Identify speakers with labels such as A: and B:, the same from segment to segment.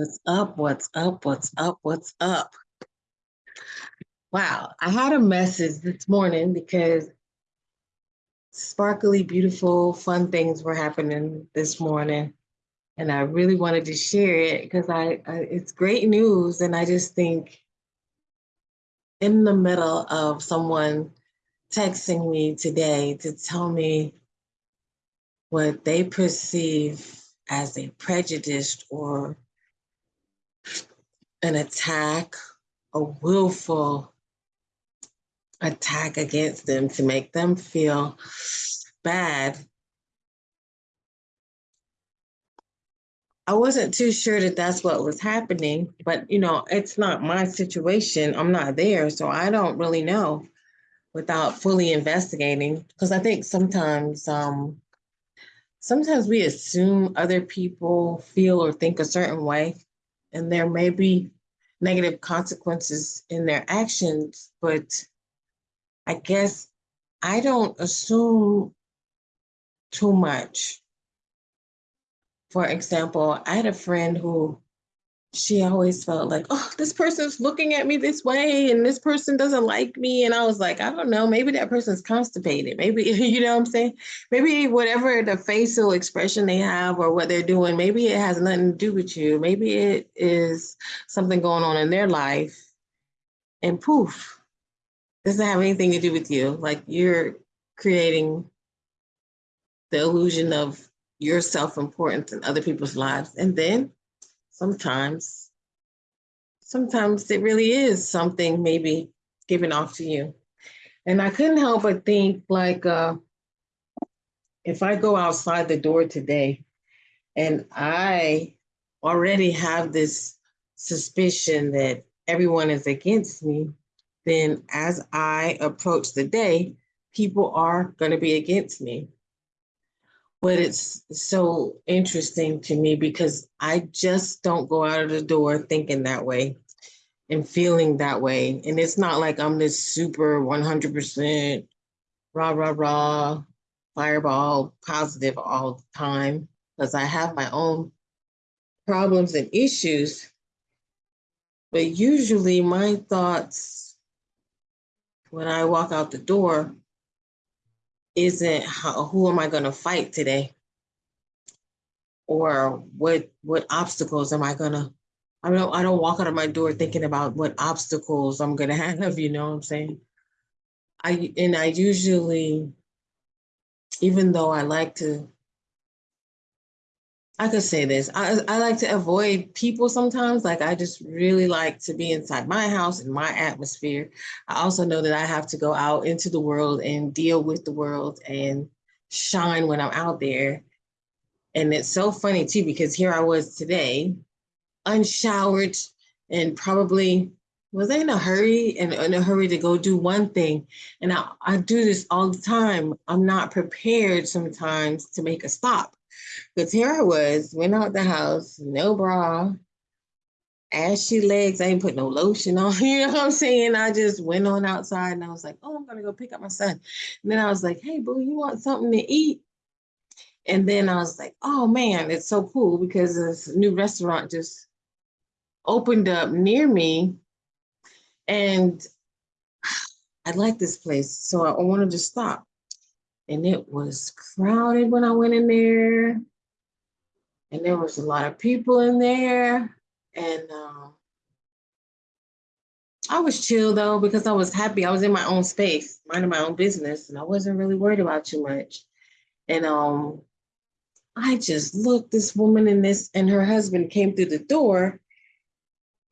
A: What's up? What's up? What's up? What's up? Wow, I had a message this morning because sparkly, beautiful, fun things were happening this morning. And I really wanted to share it because I, I it's great news. And I just think in the middle of someone texting me today to tell me what they perceive as a prejudiced or an attack, a willful attack against them to make them feel bad. I wasn't too sure that that's what was happening, but you know, it's not my situation. I'm not there, so I don't really know without fully investigating. Because I think sometimes, um, sometimes we assume other people feel or think a certain way, and there may be negative consequences in their actions, but I guess I don't assume too much. For example, I had a friend who she always felt like, oh, this person's looking at me this way and this person doesn't like me. And I was like, I don't know, maybe that person's constipated. Maybe, you know what I'm saying? Maybe whatever the facial expression they have or what they're doing, maybe it has nothing to do with you. Maybe it is something going on in their life. And poof, doesn't have anything to do with you. Like you're creating the illusion of your self-importance in other people's lives. And then sometimes, sometimes it really is something maybe given off to you. And I couldn't help but think like, uh, if I go outside the door today and I already have this suspicion that everyone is against me, then as I approach the day, people are going to be against me but it's so interesting to me because I just don't go out of the door thinking that way and feeling that way. And it's not like I'm this super 100% rah, rah, rah, fireball positive all the time because I have my own problems and issues. But usually my thoughts when I walk out the door isn't how, who am I going to fight today? Or what what obstacles am I going to I don't I don't walk out of my door thinking about what obstacles I'm going to have, you know what I'm saying? I and I usually even though I like to I could say this. I, I like to avoid people sometimes. Like I just really like to be inside my house and my atmosphere. I also know that I have to go out into the world and deal with the world and shine when I'm out there. And it's so funny too, because here I was today, unshowered and probably was I in a hurry and in a hurry to go do one thing. And I, I do this all the time. I'm not prepared sometimes to make a stop. Because here I was, went out the house, no bra, ashy legs. I ain't put no lotion on. You know what I'm saying? I just went on outside and I was like, oh, I'm gonna go pick up my son. And then I was like, hey, boo, you want something to eat? And then I was like, oh man, it's so cool because this new restaurant just opened up near me. And I like this place. So I wanted to stop. And it was crowded when I went in there and there was a lot of people in there and um, I was chill though because I was happy. I was in my own space, minding my own business, and I wasn't really worried about too much. And um, I just looked this woman and this and her husband came through the door,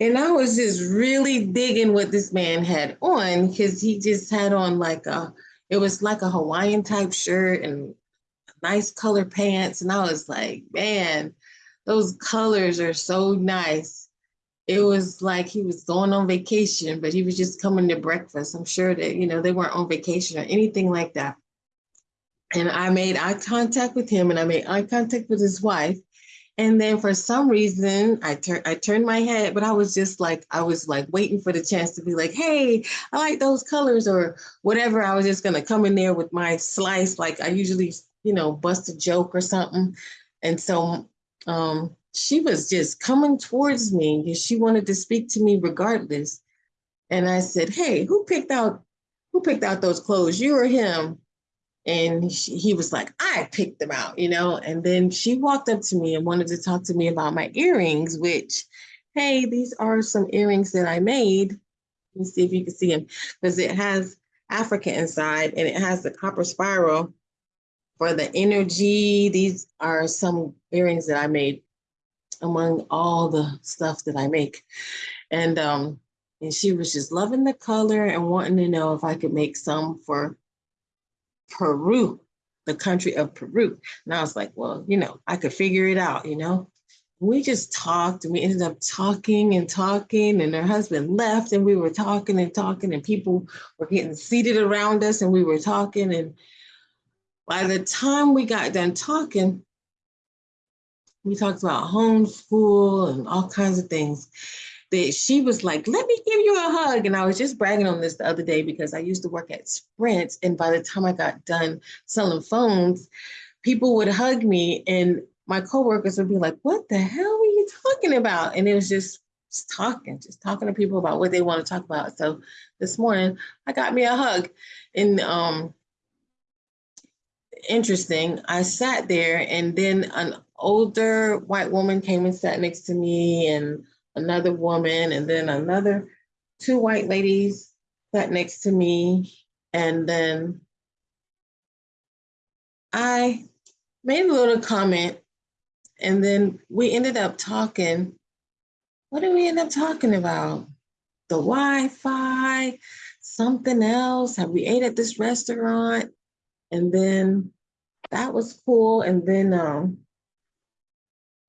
A: and I was just really digging what this man had on because he just had on like a, it was like a Hawaiian type shirt and nice color pants. And I was like, man, those colors are so nice. It was like he was going on vacation, but he was just coming to breakfast. I'm sure that, you know, they weren't on vacation or anything like that. And I made eye contact with him and I made eye contact with his wife. And then for some reason, I turned I turned my head, but I was just like, I was like waiting for the chance to be like, hey, I like those colors or whatever. I was just gonna come in there with my slice, like I usually you know, bust a joke or something. And so um, she was just coming towards me because she wanted to speak to me regardless. And I said, "Hey, who picked out who picked out those clothes? You or him?" And she, he was like, "I picked them out," you know. And then she walked up to me and wanted to talk to me about my earrings, which, hey, these are some earrings that I made. Let me see if you can see them because it has Africa inside and it has the copper spiral for the energy. These are some earrings that I made among all the stuff that I make. And um, and she was just loving the color and wanting to know if I could make some for Peru, the country of Peru. And I was like, well, you know, I could figure it out, you know. We just talked and we ended up talking and talking, and her husband left, and we were talking and talking, and people were getting seated around us, and we were talking. And by the time we got done talking, we talked about homeschool and all kinds of things that she was like, let me give you a hug. And I was just bragging on this the other day because I used to work at Sprint. And by the time I got done selling phones, people would hug me and my coworkers would be like, what the hell are you talking about? And it was just, just talking, just talking to people about what they want to talk about. So this morning I got me a hug and um, interesting. I sat there and then an older white woman came and sat next to me and another woman and then another two white ladies sat next to me and then I made a little comment and then we ended up talking. What did we end up talking about? The Wi-Fi, something else. Have we ate at this restaurant? And then that was cool. And then um,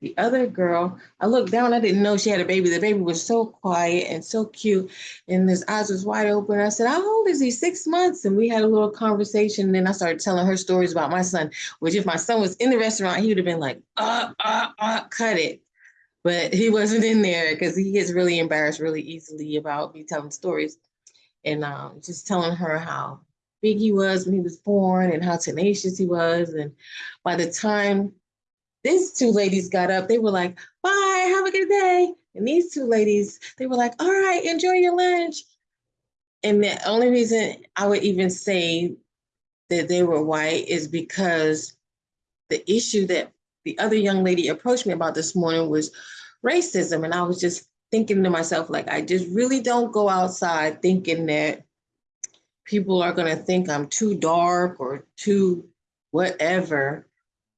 A: the other girl, I looked down, I didn't know she had a baby. The baby was so quiet and so cute, and his eyes was wide open. I said, How old is he? Six months. And we had a little conversation. And then I started telling her stories about my son, which if my son was in the restaurant, he would have been like, uh, uh, uh, cut it. But he wasn't in there because he gets really embarrassed really easily about me telling stories. And um, just telling her how big he was when he was born and how tenacious he was. And by the time these two ladies got up, they were like, bye, have a good day. And these two ladies, they were like, all right, enjoy your lunch. And the only reason I would even say that they were white is because the issue that the other young lady approached me about this morning was racism. And I was just thinking to myself, like, I just really don't go outside thinking that people are going to think I'm too dark or too whatever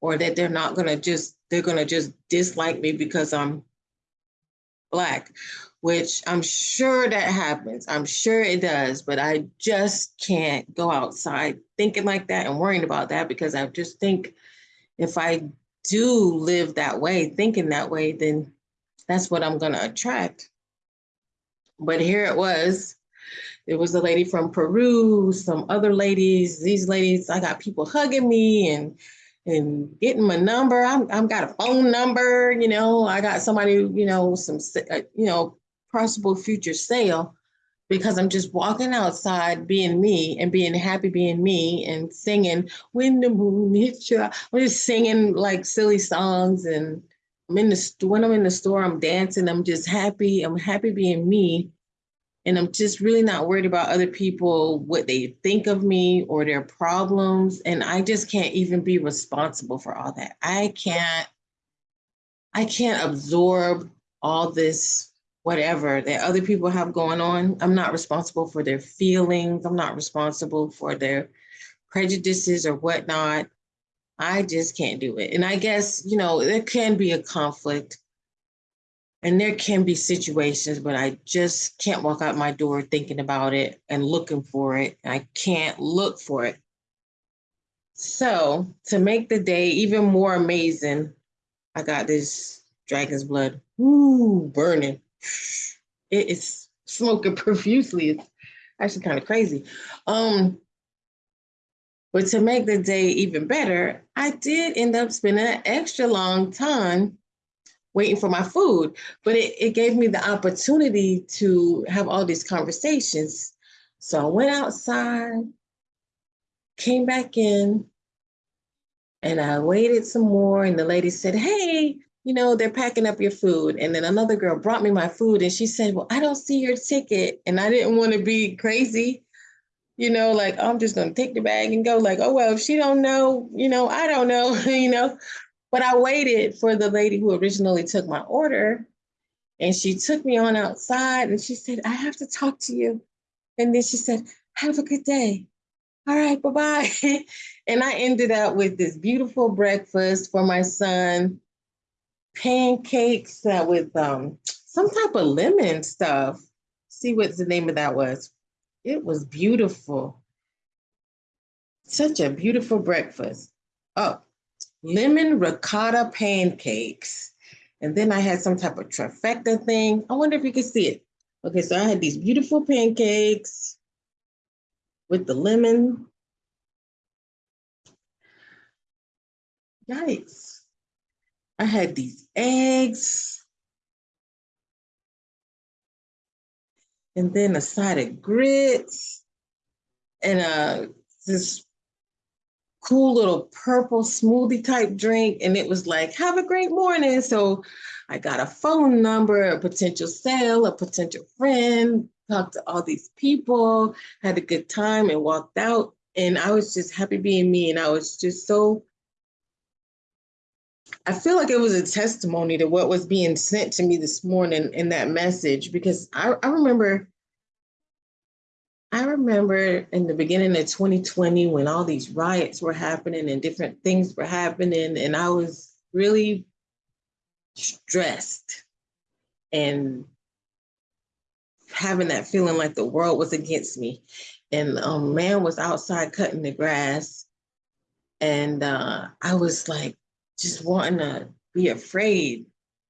A: or that they're not gonna just, they're gonna just dislike me because I'm black, which I'm sure that happens. I'm sure it does, but I just can't go outside thinking like that and worrying about that because I just think if I do live that way, thinking that way, then that's what I'm gonna attract. But here it was. It was a lady from Peru, some other ladies, these ladies, I got people hugging me and and getting my number. I'm I'm got a phone number, you know, I got somebody, you know, some, uh, you know, possible future sale because I'm just walking outside being me and being happy being me and singing when the moon hits you. I'm just singing like silly songs and I'm in the when I'm in the store, I'm dancing. I'm just happy. I'm happy being me and I'm just really not worried about other people, what they think of me or their problems. And I just can't even be responsible for all that. I can't, I can't absorb all this whatever that other people have going on. I'm not responsible for their feelings. I'm not responsible for their prejudices or whatnot. I just can't do it. And I guess, you know, there can be a conflict and there can be situations, but I just can't walk out my door thinking about it and looking for it. I can't look for it. So to make the day even more amazing, I got this dragon's blood. Ooh, burning. It is smoking profusely. It's actually kind of crazy. Um, but to make the day even better, I did end up spending an extra long time waiting for my food. But it, it gave me the opportunity to have all these conversations. So I went outside, came back in, and I waited some more. And the lady said, Hey, you know, they're packing up your food. And then another girl brought me my food and she said, Well, I don't see your ticket. And I didn't want to be crazy, you know, like oh, I'm just gonna take the bag and go, like, oh well, if she don't know, you know, I don't know, you know. But I waited for the lady who originally took my order and she took me on outside and she said, I have to talk to you. And then she said, Have a good day. All right, bye-bye. and I ended up with this beautiful breakfast for my son pancakes uh, with um, some type of lemon stuff. See what the name of that was. It was beautiful. Such a beautiful breakfast. Oh, lemon ricotta pancakes. And then I had some type of trifecta thing. I wonder if you can see it. Okay, so I had these beautiful pancakes with the lemon. Yikes. I had these eggs. And then a side of grits and uh, this cool little purple smoothie type drink. And it was like, have a great morning. So I got a phone number, a potential sale, a potential friend, talked to all these people, had a good time and walked out. And I was just happy being me. And I was just so I feel like it was a testimony to what was being sent to me this morning in that message because I, I remember I remember in the beginning of 2020 when all these riots were happening and different things were happening, and I was really stressed and having that feeling like the world was against me. And a um, man was outside cutting the grass, and uh, I was like, just wanting to be afraid.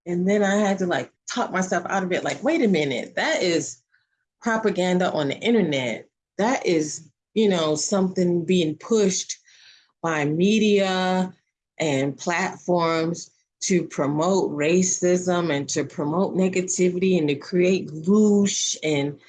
A: And then I had to like talk myself out of it, like, wait a minute, that is propaganda on the internet. That is, you know, something being pushed by media and platforms to promote racism and to promote negativity and to create loosh and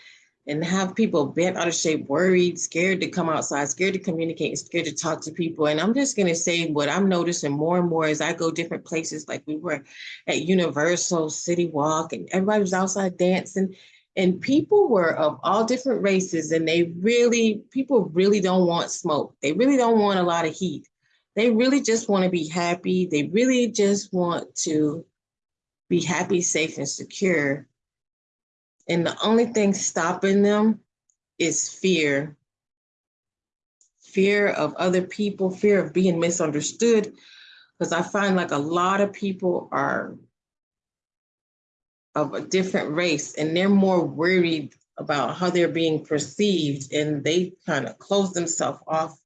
A: and have people bent out of shape, worried, scared to come outside, scared to communicate, scared to talk to people. And I'm just going to say what I'm noticing more and more as I go different places, like we were at Universal City Walk, and everybody was outside dancing. And people were of all different races, and they really, people really don't want smoke. They really don't want a lot of heat. They really just want to be happy. They really just want to be happy, safe, and secure and the only thing stopping them is fear fear of other people, fear of being misunderstood. Because I find like a lot of people are of a different race and they're more worried about how they're being perceived and they kind of close themselves off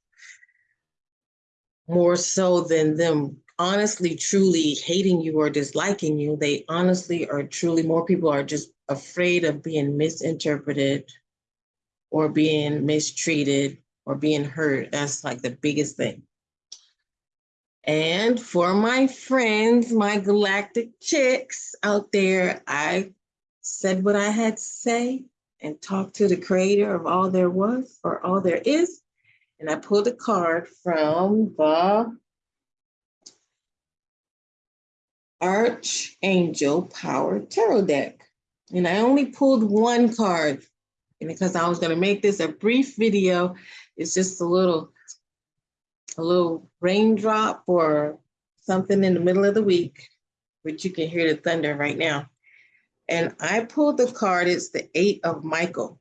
A: more so than them honestly truly hating you or disliking you they honestly are truly more people are just afraid of being misinterpreted or being mistreated or being hurt. That's like the biggest thing. And for my friends, my galactic chicks out there, I said what I had to say and talked to the creator of all there was or all there is. And I pulled a card from the Archangel Power Tarot deck. And I only pulled one card and because I was going to make this a brief video. It's just a little, a little raindrop or something in the middle of the week, which you can hear the thunder right now. And I pulled the card, it's the eight of Michael.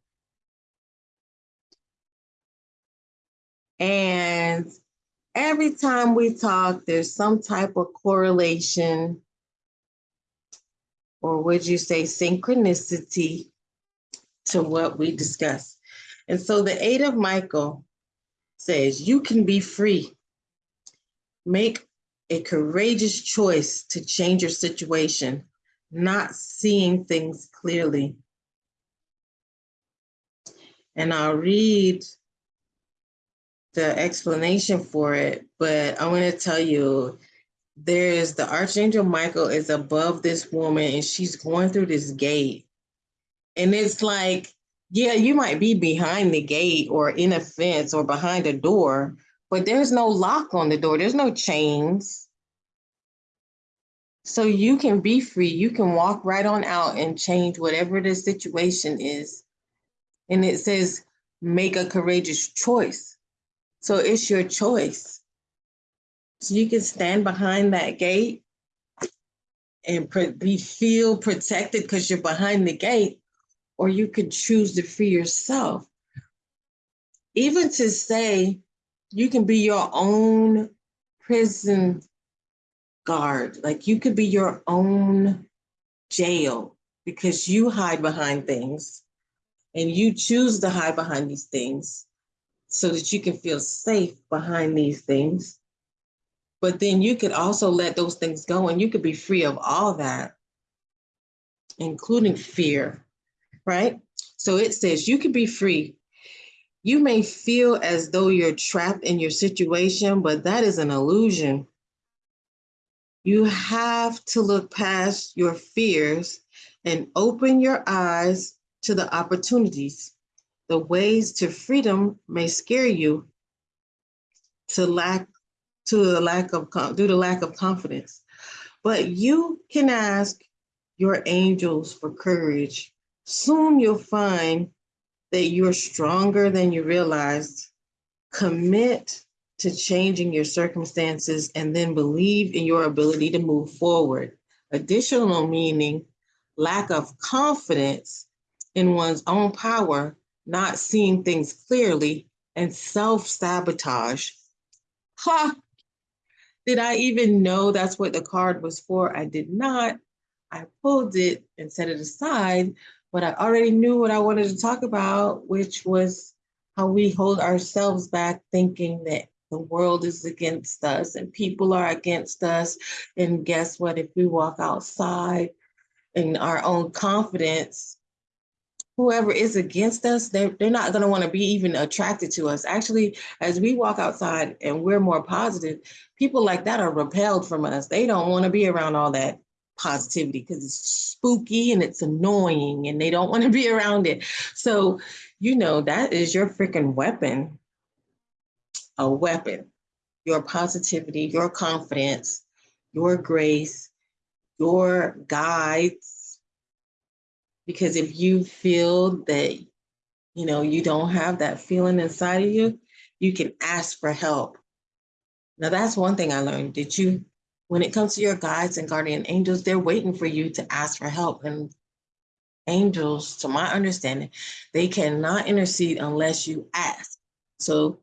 A: And every time we talk, there's some type of correlation or would you say synchronicity to what we discuss? And so the eight of Michael says, you can be free. Make a courageous choice to change your situation, not seeing things clearly. And I'll read the explanation for it, but I want to tell you there's the archangel michael is above this woman and she's going through this gate and it's like yeah you might be behind the gate or in a fence or behind a door but there's no lock on the door there's no chains So you can be free. You can walk right on out and change whatever the situation is. And it says, make a courageous choice. So it's your choice. So you can stand behind that gate and be feel protected because you're behind the gate, or you could choose to free yourself. Even to say you can be your own prison guard, like you could be your own jail because you hide behind things and you choose to hide behind these things so that you can feel safe behind these things. But then you could also let those things go and you could be free of all that, including fear, right? So it says you can be free. You may feel as though you're trapped in your situation, but that is an illusion. You have to look past your fears and open your eyes to the opportunities. The ways to freedom may scare you to lack to the lack of due to lack of confidence. But you can ask your angels for courage. Soon you'll find that you're stronger than you realized. Commit to changing your circumstances and then believe in your ability to move forward. Additional meaning, lack of confidence in one's own power, not seeing things clearly, and self sabotage. Ha! Did I even know that's what the card was for? I did not. I pulled it and set it aside, but I already knew what I wanted to talk about, which was how we hold ourselves back thinking that the world is against us and people are against us. And guess what? If we walk outside in our own confidence, whoever is against us, they're, they're not going to want to be even attracted to us. Actually, as we walk outside and we're more positive, people like that are repelled from us. They don't want to be around all that positivity because it's spooky and it's annoying and they don't want to be around it. So, you know, that is your freaking weapon. A weapon. Your positivity, your confidence, your grace, your guides. Because if you feel that, you know, you don't have that feeling inside of you, you can ask for help. Now, that's one thing I learned. Did you, when it comes to your guides and guardian angels, they're waiting for you to ask for help. And angels, to my understanding, they cannot intercede unless you ask. So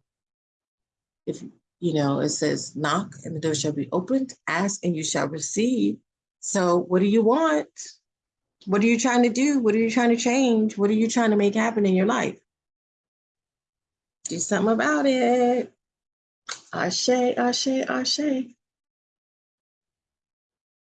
A: if, you know, it says knock and the door shall be opened, ask and you shall receive. So what do you want? What are you trying to do? What are you trying to change? What are you trying to make happen in your life? Do something about it. Ashe, ashe, ashe.